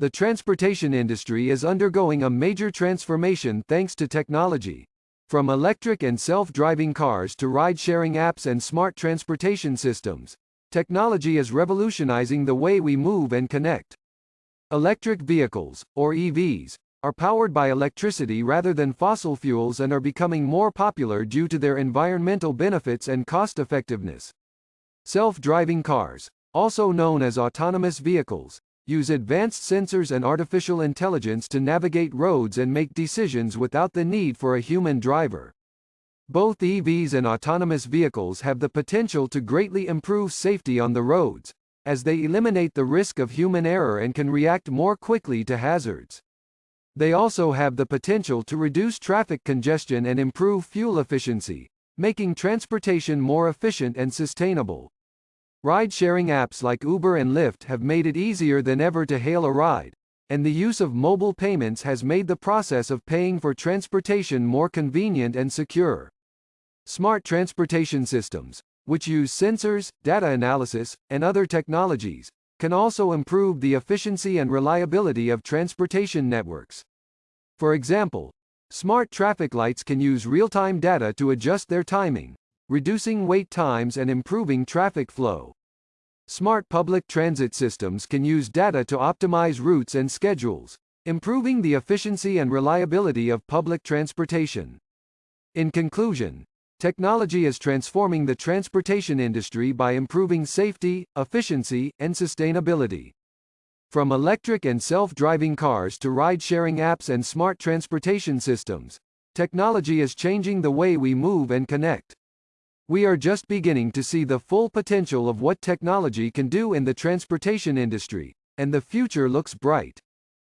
The transportation industry is undergoing a major transformation thanks to technology. From electric and self-driving cars to ride-sharing apps and smart transportation systems, technology is revolutionizing the way we move and connect. Electric vehicles, or EVs, are powered by electricity rather than fossil fuels and are becoming more popular due to their environmental benefits and cost-effectiveness. Self-driving cars, also known as autonomous vehicles, use advanced sensors and artificial intelligence to navigate roads and make decisions without the need for a human driver. Both EVs and autonomous vehicles have the potential to greatly improve safety on the roads, as they eliminate the risk of human error and can react more quickly to hazards. They also have the potential to reduce traffic congestion and improve fuel efficiency, making transportation more efficient and sustainable. Ride-sharing apps like Uber and Lyft have made it easier than ever to hail a ride, and the use of mobile payments has made the process of paying for transportation more convenient and secure. Smart transportation systems, which use sensors, data analysis, and other technologies, can also improve the efficiency and reliability of transportation networks. For example, smart traffic lights can use real-time data to adjust their timing, reducing wait times and improving traffic flow. Smart public transit systems can use data to optimize routes and schedules, improving the efficiency and reliability of public transportation. In conclusion, Technology is transforming the transportation industry by improving safety, efficiency, and sustainability. From electric and self-driving cars to ride-sharing apps and smart transportation systems, technology is changing the way we move and connect. We are just beginning to see the full potential of what technology can do in the transportation industry, and the future looks bright.